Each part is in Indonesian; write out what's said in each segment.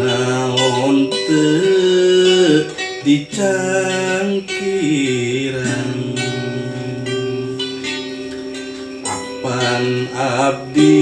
naonte dicangkiran Kapan Abdi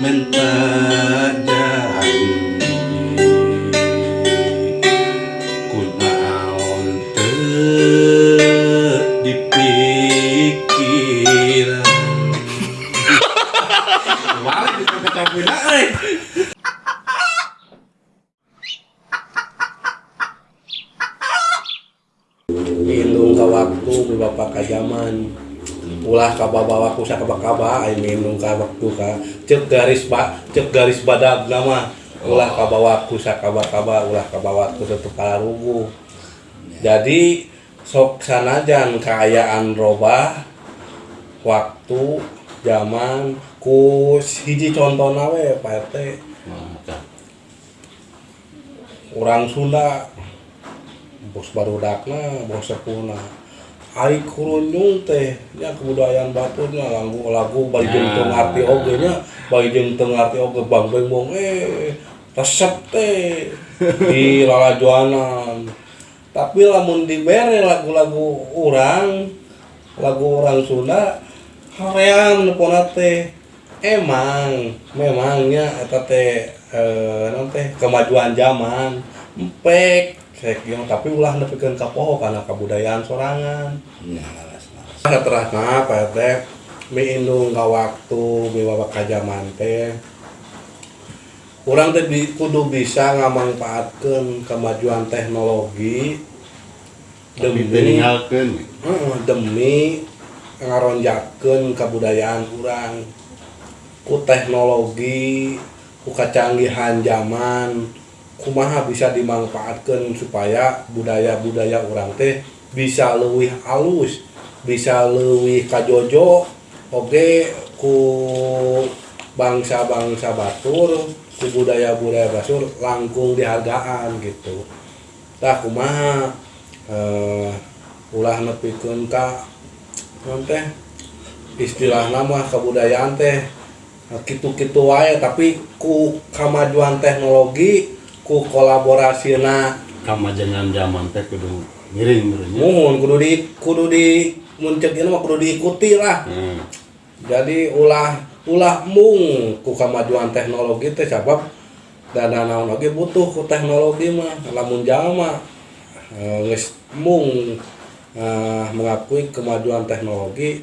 mental Dicocok-cocokin euy. Minum ka waktu bapak ka zaman. Ulah ka babawaku sakaba-kaba ai minum ka waktu ka. Cek garis ba cek garis badag nama ulah ka bawaku sakaba-kaba ulah ka bawaku tetep kalarugu jadi sok sanajan kaayaan robah waktu zaman ku hiji contoh we Pak RT. Urang Sunda bos baru dakna bos sepuna. Ari kurunjung teh nya kebudayaan baturnya lagu lagu bari jeung teu ngarti ah. oge nya bari jeung teu ngarti oge bang beng bong eh resep teh di lalajuanan tapi lamun dibere lagu-lagu orang lagu orang Sunda horean nepona teh. emang memangnya eh, teh kemajuan zaman. Empek tapi ulah nepikan kapoho karena kebudayaan sorangan. Terus PT minum nggak waktu biwawak kajaman teh. Kurang teh kudu bisa ngamanfaatkan kemajuan teknologi demi demi ngaronjakan kebudayaan kurang ku teknologi ku kacanggihan zaman kumaha bisa dimanfaatkan supaya budaya-budaya orang teh bisa lebih halus bisa lebih kajojo oke ku bangsa-bangsa Batur ku budaya-budaya Basur langkung dihargaan gitu. Tak kumaha eh, ulah nepikeun ka teh istilah nama kebudayaan teh. Nah, kitu-kitu wae tapi ku kemajuan teknologi ku kolaborasi na Kamajengan zaman teh kudu miring mohon kudu di kudu di muncul ini mah kudu diikuti lah. Hmm. jadi ulah ulah mung ku kemajuan teknologi teh sabab dan naon oge butuh ku teknologi mah lamun jalma eh, geus mung eh, mengakui kemajuan teknologi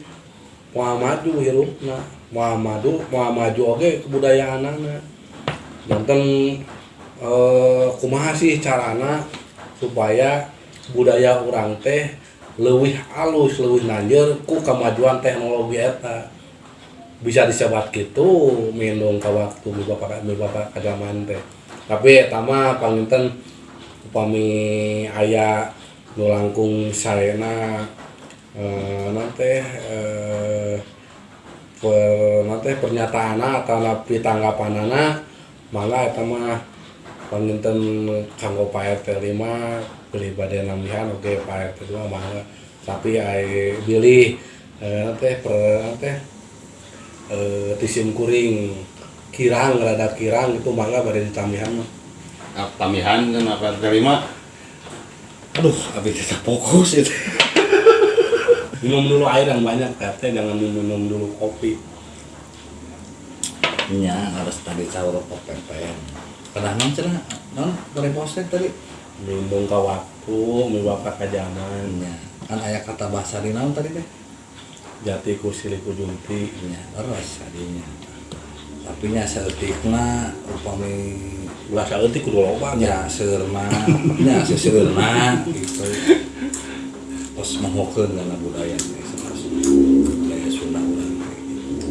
mau maju hirupna mau maju mau maju oge kebudayaanana. Janten eh, kumaha sih carana supaya budaya orang teh leuwih alus leuwih nanjeur ku kemajuan teknologi eta. Bisa disebat gitu minum ka waktu bapak bapak ka zaman teh. Tapi eta mah panginten upami aya nu langkung sarena eh nanti eh per nanti pernyataan atau napi tanggapanana mangga eta mah panginten kanggo Pak RT 5 beli bade namihan oke Pak RT 2 mangga tapi ai bilih eh nanti per nanti eh tisim kuring kirang rada kirang itu mangga bade ditamihan mah Ah, Tamihan kan apa terima? Aduh, abis itu fokus itu. Minum dulu air yang banyak RT jangan minum dulu kopi. Nya harus tadi sahur pempek pernah non cenah non dari postek tadi? Minum ke waktu mi bapak ke zaman. Nya kan ayah kata bahasa di naon tadi teh. Jati ku silih ku junti. Nya leres kadinya tapi nya seetikna upami ulah saeutik kudu loba. Nya seurna nya seseurna gitu terus menghokeun kana budaya sanes budaya Sunda urang gitu.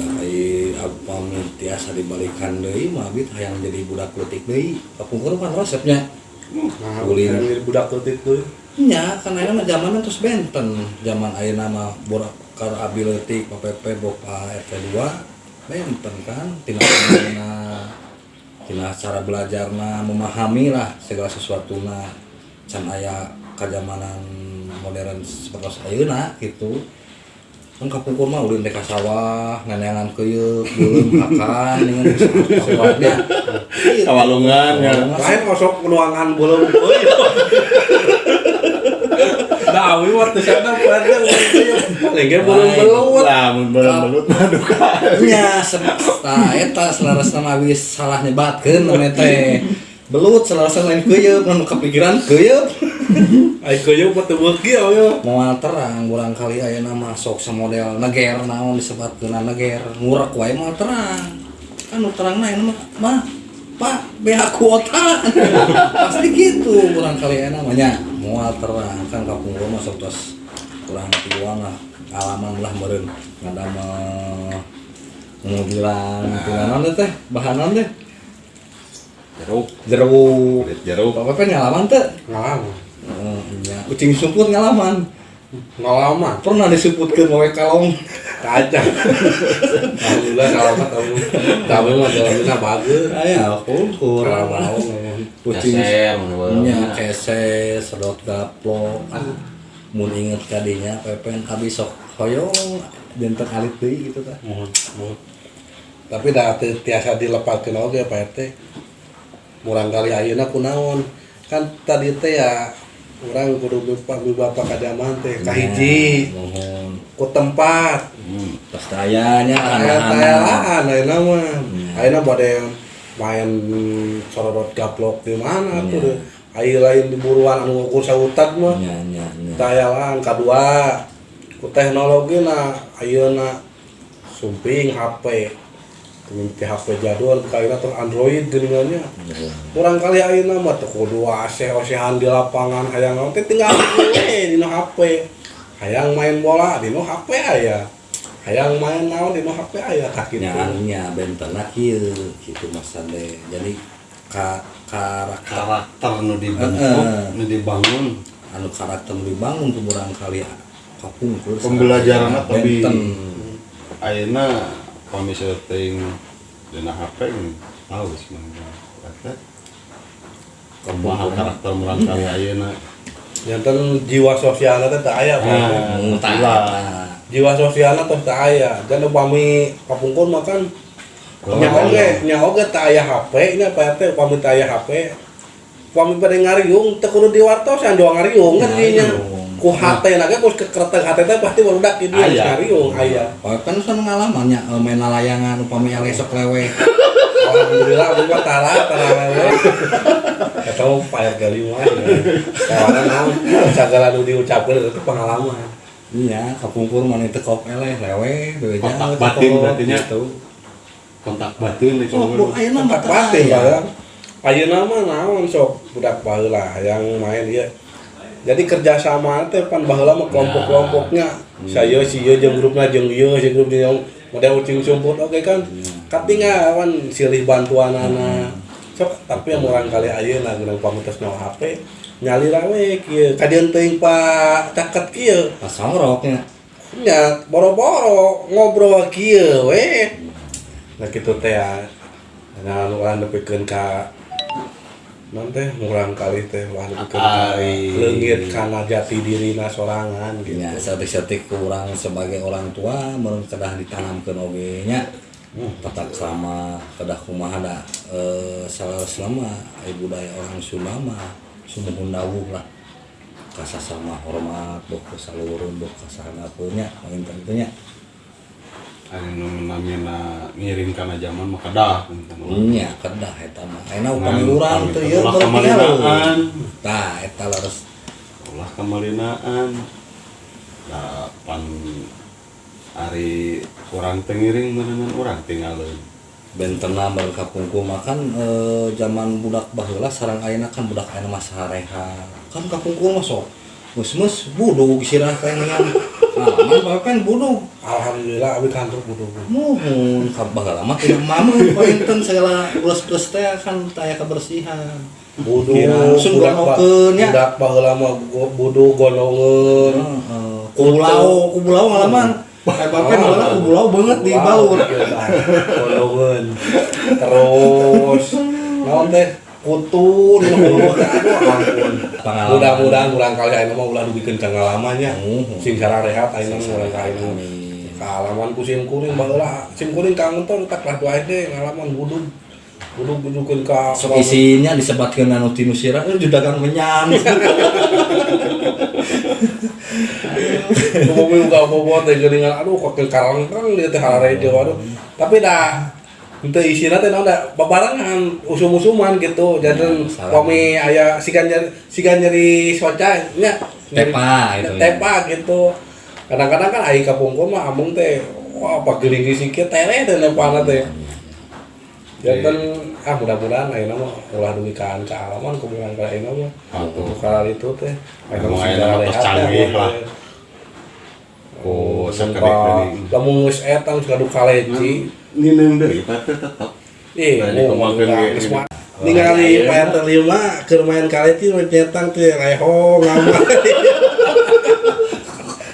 Tapi upami tiasa dibalikan deui mah bit hayang jadi budak leutik deui. Kapungkur kan resepnya. Nah ulin budak leutik tuh nya karena mah zaman terus benten zaman ayeuna mah borak kar abi leutik PPP bopa RT 2 benten kan. Tina tina tina cara belajarna memahami lah segala sesuatu na can aya kajamanan modern seperti ayeuna gitu. Kan kapungkur mah ulin teh ka sawah neneangan keuyeup beuleum hakan dengan usaha Kawalungan, ya. lain masuk ruangan belum euy Nah, awi waktu sana pada paling ge belum belum. Lah, mun belut mah duka. nya nah eta selaras nama wis salah nyebatkeun namanya teh. Belut selaras lain keuyeub mun kepikiran keuyeub Ai koyo pot beuki ayo. moal terang urang kali ayeuna masuk samodel neger naon disebutkeun neger. Ngurak wae moal terang. Kan nu terang na mah mah pak beha kuota. Pasti gitu urang kali ayeuna mah nya moal terang kan kapung rumah sok tos kurang tiwang lah alaman lah meureun ngadamel mau bilang naon teh teh bahan naon teh Jeruk, jeruk jeruk. apa apa ngalaman teh? Ngalaman. Oh, iya. Ucing sumput ngalaman. Ngalaman. Pernah disebutkan wae kalong. Kacang. Alhamdulillah kalau ketemu. Tapi mah jalannya bagus. Aya aku Kalau kurang. mau ngomong. Ucing Keser, mun bae. nya kese sedot gaplok. Ah, mun inget kadinya pepen abi sok hoyong dinten alit deui gitu mohon. Tapi dah tiasa dilepaskeun oge Pak RT. Murang kali ayeuna kunaon? Kan tadi teh ya orang kudu bapak bapak kajaman teh kahiji Mohon. ku tempat Hmm. Aya anak-anak. ayeuna mah Hmm. ayeuna bade main sorot gaplok di mana Iya. tuh ayeuna lain di buruan anu ngukur sautat mah Nya nya nya. tayalaan kadua ku teknologi na ayeuna sumping HP Minti HP jadwal kayaknya tuh Android geuningannya kurang kali ayeuna mah teu kudu aseh-osehan di lapangan hayang naon teh tinggal we dina HP hayang main bola dina HP aya hayang main naon dina HP aya tak kitu Nya bentena kieu kitu mas Sande. Jadi ka karakter Karakter nu dibentuk, Heeh. nu dibangun. anu karakter nu dibangun tuh urang kali kapungkur Pembelajaran sangat lebih benten. ayeuna kami setting dina HP ini tahu sih mah. Kata kumaha karakter murang kali ayeuna. Jantan jiwa sosialnya teh teu aya jiwa sosialnya teh teu aya dan upami kapungkur mah kan Oh, nya oge iya. nya oge teu aya HP nya Pak RT upami teu aya HP upami pada ngariung teu kudu diwartosan doang ngariung kan dinya. Ku hate naga ku kereteng hate teh pasti barudak di dia Aya. ngariung aya Oh, kan sana ngalamannya eh, main layangan upami yang esok lewe. alhamdulillah abdi mah tara tara lewe eta mah Pak RT lima kawana naon sagala nu diucapkeun itu pengalaman Iya, kapungkur mana itu kop eleh lewe, bebeja. Kontak batin berarti nya. Gitu. Kontak batin itu. Oh, mah tah batin ya ayeuna mah naon sok budak baheula yang main ieu jadi kerjasama teh pan baheula mah kelompok-kelompoknya saya si ieu jeung grupna jeung ieu si grup jeung model ucing sumput oke okay, kan hmm. katinga kan silih bantuan anak sok tapi yang orang kali aja nah gunung pamutus nyawa HP nyali rame kia kadian teuing pak caket kia pas roknya nya boro-boro ngobrol kia weh nah gitu teh ya nah orang depikeun ka non teh urang kali teh wah nepikeun ka Ai. leungit kana jati dirina sorangan gitu Ya, setik-setik kurang sebagai orang tua meureun kedah ditanamkeun oge nya. Petak selama kedah kumaha da eh salah selama ai budaya orang Sunda mah sumuhun dawuh lah. Kasasama hormat boh ka saluruh boh ka saranapeunnya panginten miringkan zaman makadah kedah kamalinaan. kemalinaan pan Ari kurang tengiring menenan orang tinggal bentena berkapungku makan e, eh, zaman budak baheula sarang ayeuna kan budak ayeuna mah sareha. Kan kapungku mah masuk mus mus buduk sirah teh budug alhamdulillah abi kantor butuh Mohon kabar lama. Tidak mama pointen segala plus-plus teh kan taya kebersihan. Kira langsung gonokeun, ya. budak baheula mah go- budu gondongeun Heeh. Kubulau, kubulau ngalaman. Kayak papen malah kubulau banget di baur. gondongeun terus. Naon teh? Kutu ampun Pengalaman. mudah-mudahan kurang kali ayeuna mah ulah dugikeun ka ngalamannya Oh. sing sara rehat ayeuna mah urang ka ayeuna Amin. Kalaman ku sim kuring baheula, sim kuring ka ngontor tak lah doa deh ngalaman budug. Budug bujukeun ka Sok isinya disebatkeun anu sirah eh judagang menyan. Ngomong juga bobot teh geuningan aduh kok ke karang kan dia teh harare aduh. Tapi dah Itu isinya teh naon da babarangan usum-usuman gitu. Jadi salah. kami aya sigan nyari sigan nyari soca nya Tepa itu. tepa gitu. Kadang-kadang kan ai kapungkur mah amung teh wah apa geuning sikit tere teh nepana teh. Jantan ah mudah-mudahan ayeuna mah ulah dugi ka ka alaman kumaha ka ayeuna mah. Untuk itu teh. Ayeuna mah rehat tos canggih teh, lah. teh. Oh, geuning. lamun geus etang suka duka leci. Nineng deui tapi tetep Ih, geus. Ningali iya. payah terlima keur main kaleti nu nyetang teh leho ngamal.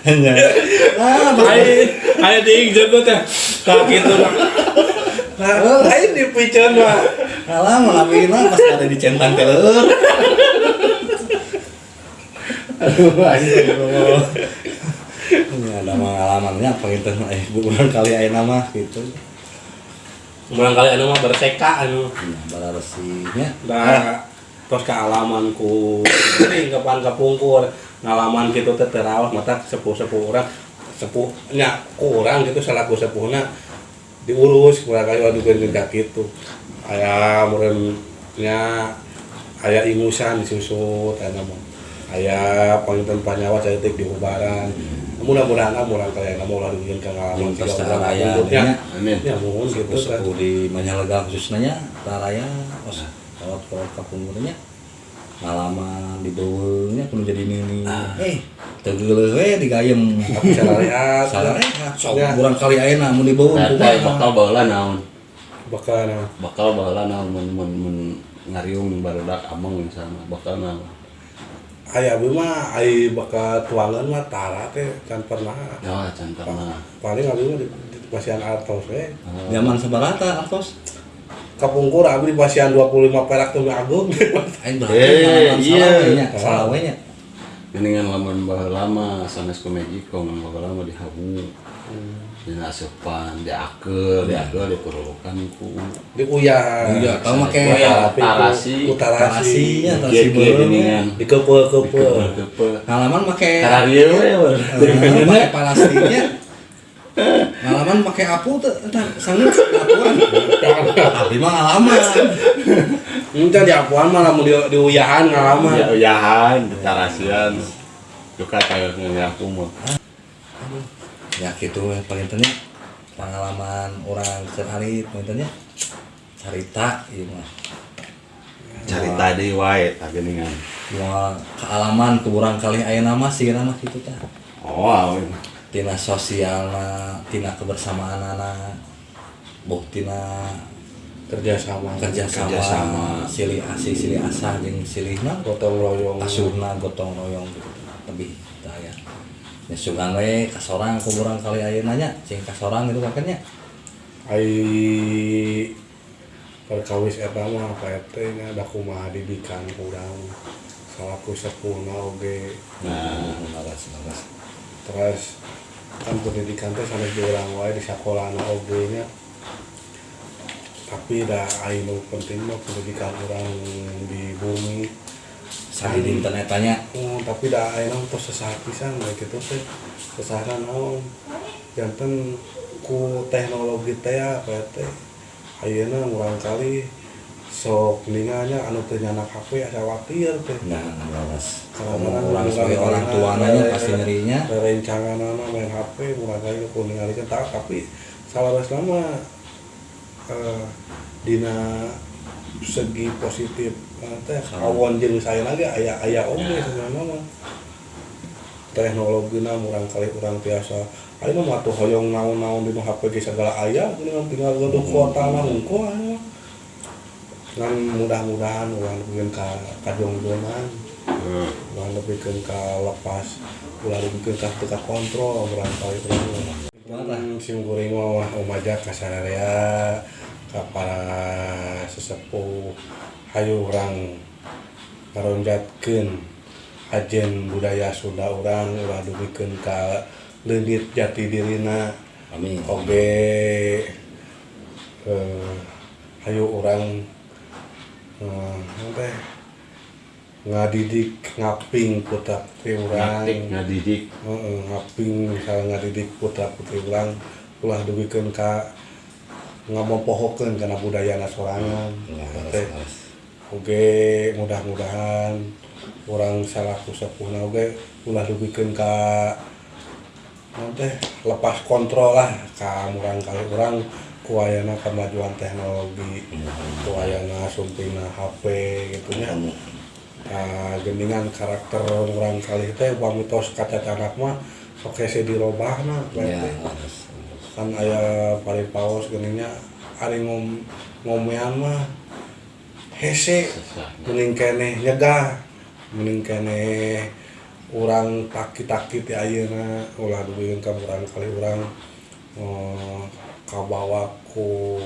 Hanya. Ah, Aing aing ting jago teh. Ka kitu mah. Nah, aing dipiceun mah. Alah, malamina pas ada di centang telur. Aduh, astagfirullah. Ini ada pengalamannya apa gitu. Eh bukan kali aja nama gitu. Barangkali anu mah berseka anu. nah, bala resihnya Dah terus kealamanku ini kapan kapungkur ngalaman gitu teh terawih mata sepuh-sepuh orang. Sepuh nya kurang gitu selaku sepuhna diurus kurang kali waduh gak gitu. Aya murennya aya ingusan disusut aya mah aya panginten panyawa saya tek diubaran mudah-mudahan lah murang kali nama ulah dugian ka ngalaman Yang tiga pesta orang raya kapungkurnya. nya. amin. Ya mohon gitu kan. di Manyalega khususnya raya pos kalau kalau kapungurnya ngalaman di bawahnya kudu jadi ini eh tegel we digayem tapi salah lihat salah sok Ya. kurang kali ayeuna mun di bawah Eta bakal baheula naon? Bakal bakal baheula naon? Mun mun mun ngariung barudak ameng misalnya. Bakal naon Aya abi mah ai bakal tuangan mah tara teh can pernah. ya can pernah Paling abi mah di, di pasian artos we. zaman sebarata Altos Kapungkur abi di pasian 25 perak tuh agung. aing berarti Eh, iya. salawenya Geningan lamun baheula mah sanes ku Mexico mun baheula mah di habu dina asupan di akel di akel di ku Di uyah. Iya, tahu make tarasi. tarasi. tarasi Di kepe ngalaman make Kararieu we weur. ngalaman make ngalaman apu entar sanggup apuan. Tapi mah ngalaman. Entar di apuan mah lamun di, di uyahan ngalaman. Ya uyahan tarasian Duka kayak ngaku mah ya gitu ya paling tanya pengalaman orang sehari paling tanya cerita iya mah cari tadi wae tak geningan mau kealaman keburang kali ayah nama sih nama gitu tah oh tina sosial tina kebersamaan anak boh tina Kerjasama. kerjasama, Kerjasama. silih asih silih asah jeung silihna Gotong royong. asuhna gotong royong gitu lebih daya ya sugan we kasorang kuburan kali ayeuna nya cing kasorang itu makanya Ai perkawis eta mah PRT nya da kumaha didikan kurang. Salaku sepuhna oge. nah laras laras terus kan pendidikan teh sanes di orang wae di sekolahna oge nya tapi dah anu penting mah pendidikan orang di bumi sari di internet tanya. Oh, tapi dah anu terus sesaat pisan baik itu teh sesaran naon janten ku teknologi teh apa teh? Ayeuna urang kali. Sok ninganya anu teu nyanak HP asa khawatir teh. Nah Kadang-kadang orang sebagai orang tuanya ada- pasti nyerinya. Rencangan main HP mulai kali ku ningalikeun tah tapi salaras nama eh, dina segi positif. Teh ah. kawon jeung saya lagi aya aya oke sebenarnya. Mah teknologina murang kali kurang biasa ayo mah matuh hoyong naon naon di HP ge segala aya ini tinggal gedung kota mah hmm. hungko ayo kan mudah-mudahan ulang bikin ka kajongjonan hmm. ulang lebih ke ka lepas ulang lebih ka teka kontrol murang kali kurang hmm, sing kuring mah omaja kasararea para sesepuh Hayu orang meronjatkan ajen budaya Sunda orang waduh bikin ka lelit jati dirina. Amin. Oge eh, hayu orang eh, teh ngadidik ngaping putra putri orang Ngatik, ngadidik. Eh, ngaping misalnya ngadidik putra putri orang ulah dugikan ka ngomongpohoken karena budaya nasorangan Oke. mudah-mudahan orang salah sepuna Oke. Ulah dubikin Ka nanti lepas kontrol lah kamu orang kali orang kuayana kemajuan teknologi kuayana sumpina HP gitu ya nah, gendingan karakter orang kali teh bang mitos kaca anak mah sok hese dirobah nah kan aya pari paus geningnya hari ngom ngomean mah hese. Mending kene nyegah mending kene orang takit-takit ya ayeuna ulah dueun ka urang kali urang eh, kabawa ku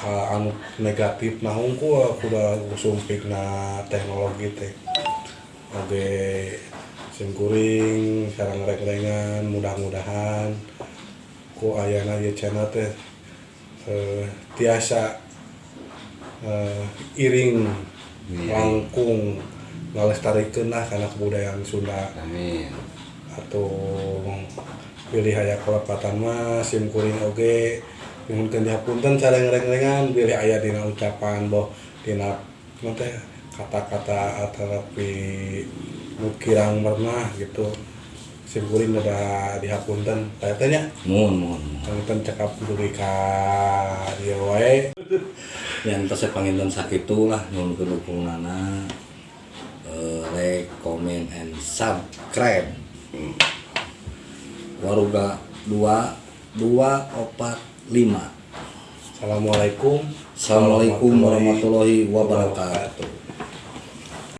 hal anu negatif nah hungku eh, kuda sumpik na teknologi teh. Oke singkuring sarang rek-rengan mudah-mudahan ku ayana ieu channel teh eh, tiasa eh, iring langkung ngalestarikeun lah kana kebudayaan Sunda. Amin. atau pilih aya kelepatan mah sim kuring oge nuhunkeun dihapunten ngereng-rengan pilih aya dina ucapan boh dina teh kata-kata atau pirang pernah gitu. Sim kuring udah dihapunten kayaknya mohon mohon mohon. Panginten cekap dulu ka dieu wae. Yang terus panginten sakitu lah nyuwun kedukunganna eh, like, comment, and subscribe. Waruga dua dua opat lima. Assalamualaikum. Assalamualaikum warahmatullahi wabarakatuh